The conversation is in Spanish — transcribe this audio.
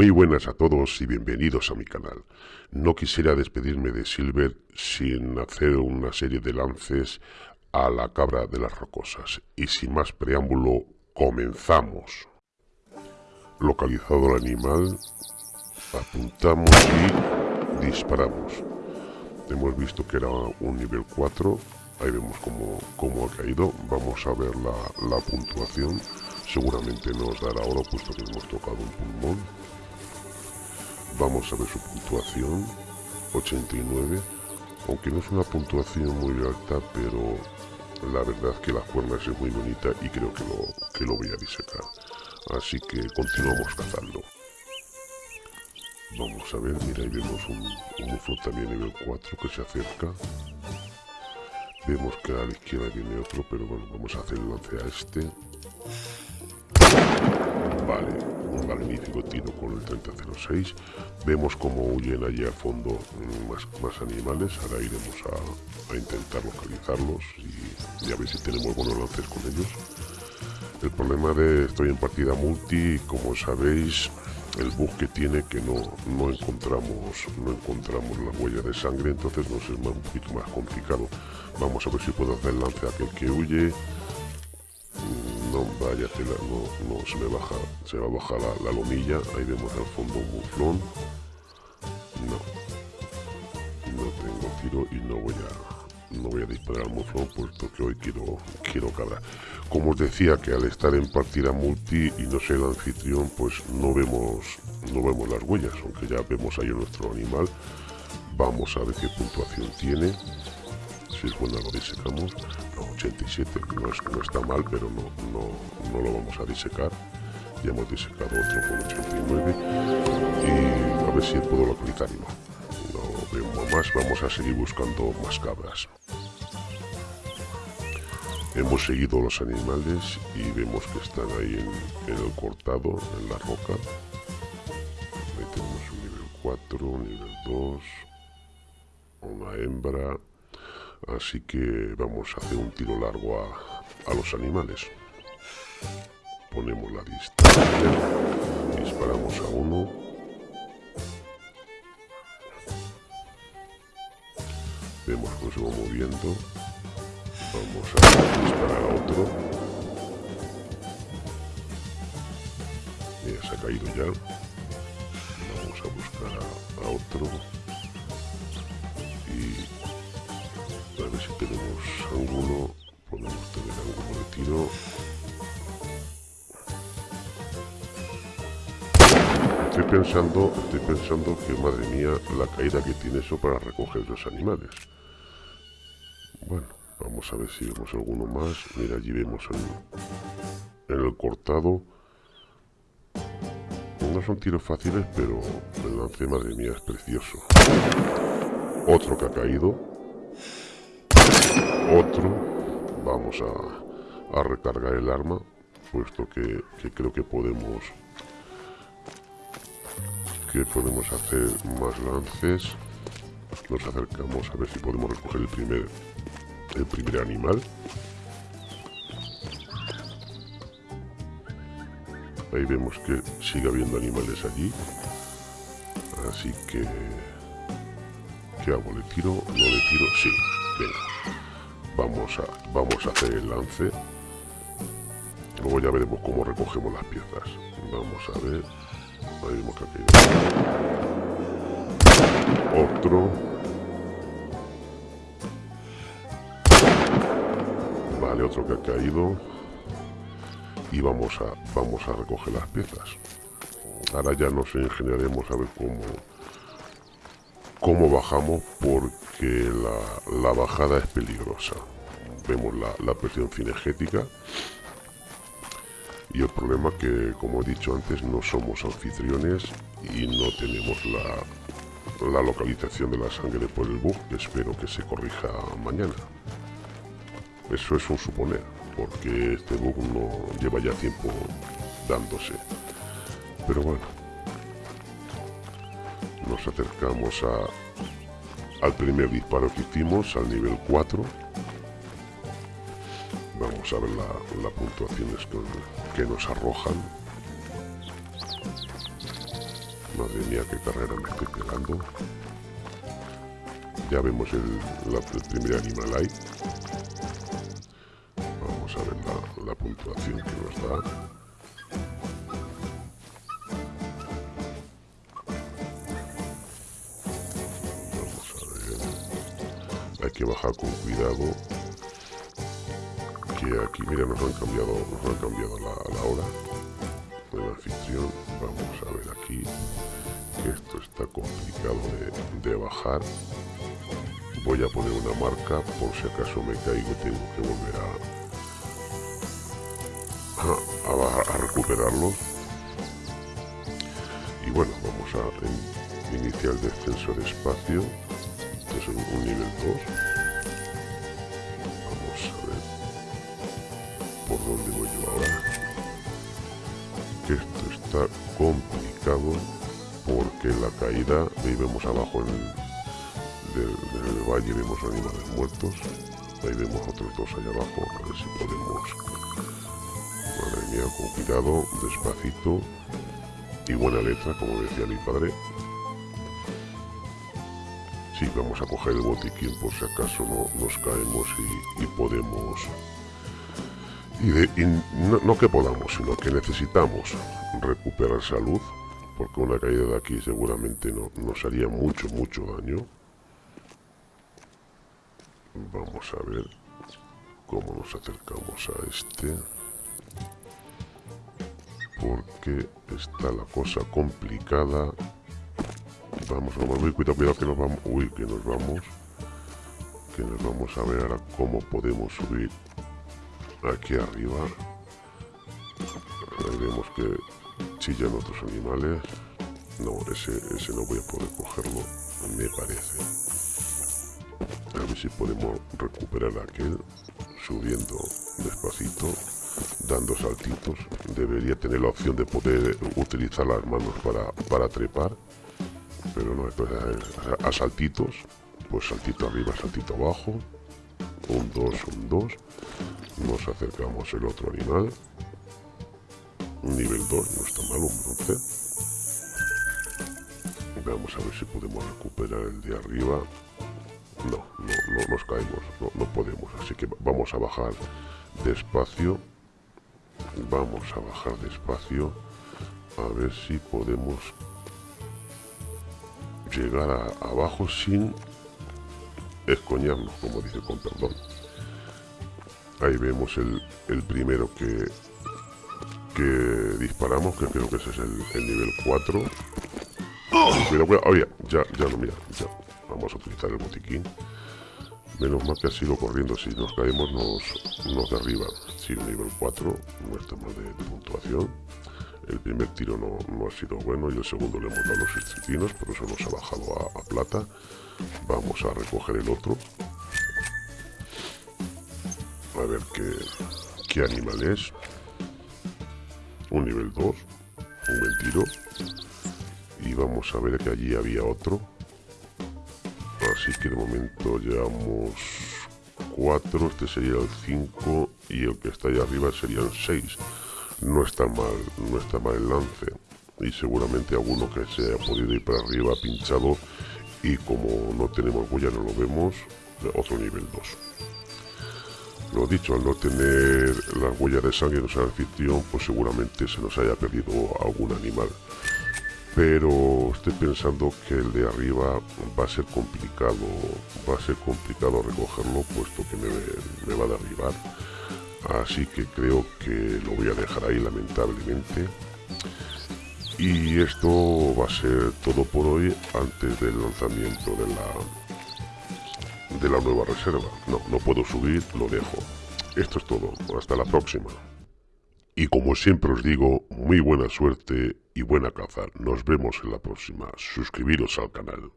Muy buenas a todos y bienvenidos a mi canal. No quisiera despedirme de Silver sin hacer una serie de lances a la cabra de las rocosas. Y sin más preámbulo, comenzamos. Localizado el animal, apuntamos y disparamos. Hemos visto que era un nivel 4, ahí vemos cómo, ha caído. Vamos a ver la, la puntuación seguramente nos dará oro puesto que hemos tocado un pulmón vamos a ver su puntuación 89 aunque no es una puntuación muy alta pero la verdad es que las cuernas es muy bonita y creo que lo, que lo voy a disecar así que continuamos cazando. Vamos a ver, mira ahí vemos un, un también nivel 4 que se acerca. Vemos que a la izquierda viene otro pero bueno, vamos a hacer el lance a este. Vale, un magnífico tiro con el 3006. Vemos cómo huyen allí al fondo mm, más, más animales. Ahora iremos a, intentar localizarlos y, a ver si tenemos buenos lances con ellos. El problema de estoy en partida multi, como sabéis, el bug que tiene que no, no encontramos no encontramos la huella de sangre, entonces nos es un poquito más complicado. Vamos a ver si puedo hacer lance a aquel que huye vaya no, no, se me baja, se va a bajar la, lomilla, ahí vemos al fondo un muflón, no, no tengo tiro y no voy a, no voy a disparar al muflón puesto que hoy quiero, quiero cabra. Como os decía que al estar en partida multi y no ser anfitrión, pues no vemos, no vemos las huellas, aunque ya vemos ahí nuestro animal, vamos a ver qué puntuación tiene, si es buena lo disecamos 87 no, está mal pero no, no, no, lo vamos a disecar. Ya hemos disecado otro con 89 y a ver si puedo localizar no no vemos más vamos a seguir buscando más cabras. Hemos seguido los animales y vemos que están ahí en, el cortado en la roca. Ahí tenemos un nivel 4 nivel 2 una hembra Así que vamos a hacer un tiro largo a, los animales. Ponemos la distancia, disparamos a uno. Vemos cómo se va moviendo. Vamos a disparar a otro. Mira, se ha caído ya. Vamos a buscar a otro. Ángulo, podemos tener ángulo de tiro. Estoy pensando, estoy pensando que, madre mía, la caída que tiene eso para recoger los animales. Bueno, vamos a ver si vemos alguno más. Mira, allí vemos en, en el cortado. No son tiros fáciles, pero el lance, madre mía, es precioso. Otro que ha caído otro vamos a, recargar el arma puesto que, creo que podemos que podemos hacer más lances nos acercamos a ver si podemos recoger el primer el primer animal ahí vemos que sigue habiendo animales allí así que ¿qué hago? ¿le tiro? ¿no le tiro? sí, venga vamos a, vamos a hacer el lance. Luego ya veremos cómo recogemos las piezas. Vamos a ver. Ahí vemos que otro. Vale otro que ha caído. Y vamos a vamos a recoger las piezas. Ahora ya nos ingeniaremos a ver cómo cómo bajamos porque la, bajada es peligrosa. Vemos la, presión cinegética y el problema que, como he dicho antes, no somos anfitriones y no tenemos la, la localización de la sangre por el bug, que espero que se corrija mañana. Eso es un suponer, porque este bug no lleva ya tiempo dándose. Pero bueno, nos acercamos a, al primer disparo que hicimos, al nivel 4. Vamos a ver las la puntuaciones que, nos arrojan. Madre mía, qué carrera me estoy pegando. Ya vemos el, primer animal ahí. Vamos a ver la, puntuación que nos da. Que bajar con cuidado. Que aquí, mira, nos han cambiado, nos han cambiado la, la hora de la ficción. Vamos a ver aquí que esto está complicado de, de bajar voy a poner una marca por si acaso me caigo tengo que volver a, a, recuperarlo y bueno vamos a iniciar el descenso de espacio es un, nivel 2 vamos a ver por dónde voy yo ahora que esto está complicado porque la caída ahí vemos abajo en del, valle vemos animales muertos. Ahí vemos otros dos allá abajo. A ver si podemos... Madre mía, con cuidado, despacito. Y buena letra, como decía mi padre. Sí, vamos a coger el botiquín por si acaso no nos caemos y, podemos... Y, no, que podamos, sino que necesitamos recuperar salud, porque una caída de aquí seguramente no, nos haría mucho, mucho daño. Vamos a ver cómo nos acercamos a este. Porque está la cosa complicada. Vamos, vamos, uy, cuidado, cuidado que nos vamos. Uy, que nos vamos. Que nos vamos a ver ahora cómo podemos subir aquí arriba. Ahí vemos que chillan otros animales. No, ese, ese no voy a poder cogerlo, me parece a ver si podemos recuperar aquel subiendo despacito dando saltitos debería tener la opción de poder utilizar las manos para, para trepar pero no, a, a saltitos pues saltito arriba, saltito abajo un 2, un 2 nos acercamos el otro animal nivel 2, no está mal, un bronce vamos a ver si podemos recuperar el de arriba no, no, no nos caemos, no, no podemos. Así que vamos a bajar despacio. Vamos a bajar despacio. A ver si podemos llegar a, abajo sin escoñarnos, como dice con perdón. Ahí vemos el, el primero que, que disparamos, que creo que ese es el, el nivel 4. Cuidado, cuidado, oye, ya, ya no, mira, ya. Vamos a utilizar el botiquín. Menos mal que ha sido corriendo si nos caemos nos, nos derriba. Si nivel 4 no está mal de, puntuación el primer tiro no, no, ha sido bueno y el segundo le hemos dado los estritinos por eso nos ha bajado a, plata. Vamos a recoger el otro. A ver qué, qué animal es. Un nivel 2 un buen tiro. Y vamos a ver que allí había otro. Así que de momento llevamos 4, este sería el 5 y el que está ahí arriba sería el 6. No está mal, no está mal el lance. Y seguramente alguno que se ha podido ir para arriba pinchado y como no tenemos huella no lo vemos, otro nivel 2. Lo dicho, al no tener la huella de sangre en el anfitrión, pues seguramente se nos haya perdido algún animal pero estoy pensando que el de arriba va a ser complicado va a ser complicado recogerlo puesto que me, va a derribar así que creo que lo voy a dejar ahí lamentablemente y esto va a ser todo por hoy antes del lanzamiento de la de la nueva reserva no, no puedo subir, lo dejo esto es todo, hasta la próxima y como siempre os digo, muy buena suerte y buena caza. Nos vemos en la próxima. Suscribiros al canal.